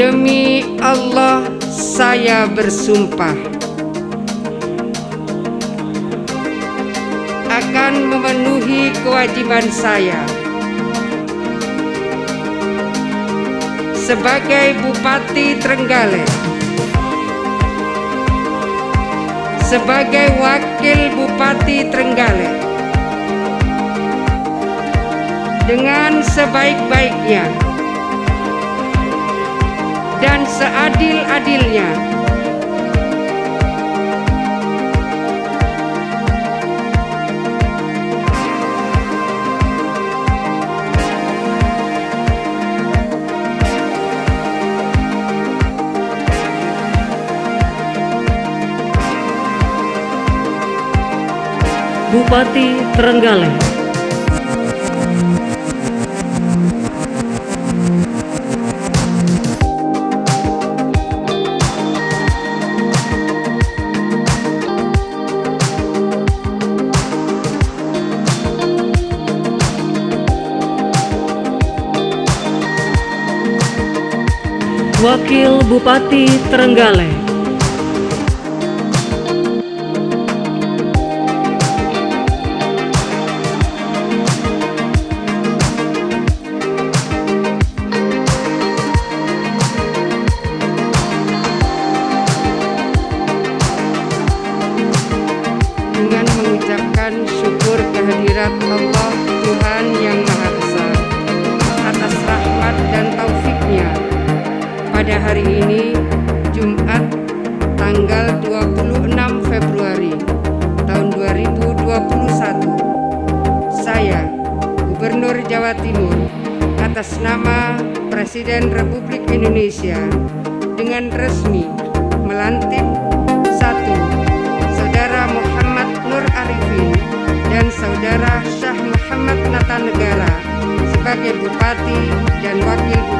Demi Allah saya bersumpah Akan memenuhi kewajiban saya Sebagai Bupati Trenggalek Sebagai Wakil Bupati Trenggalek. Dengan sebaik-baiknya dan seadil-adilnya. Bupati Trenggalek Wakil Bupati Trenggalek. Dengan mengucapkan syukur kehadirat Allah Tuhan Yang Maha Esa pada hari ini Jumat tanggal 26 Februari tahun 2021 saya Gubernur Jawa Timur atas nama Presiden Republik Indonesia dengan resmi melantik satu Saudara Muhammad Nur Arifin dan Saudara Syah Muhammad Nata Negara sebagai Bupati dan Wakil Bupati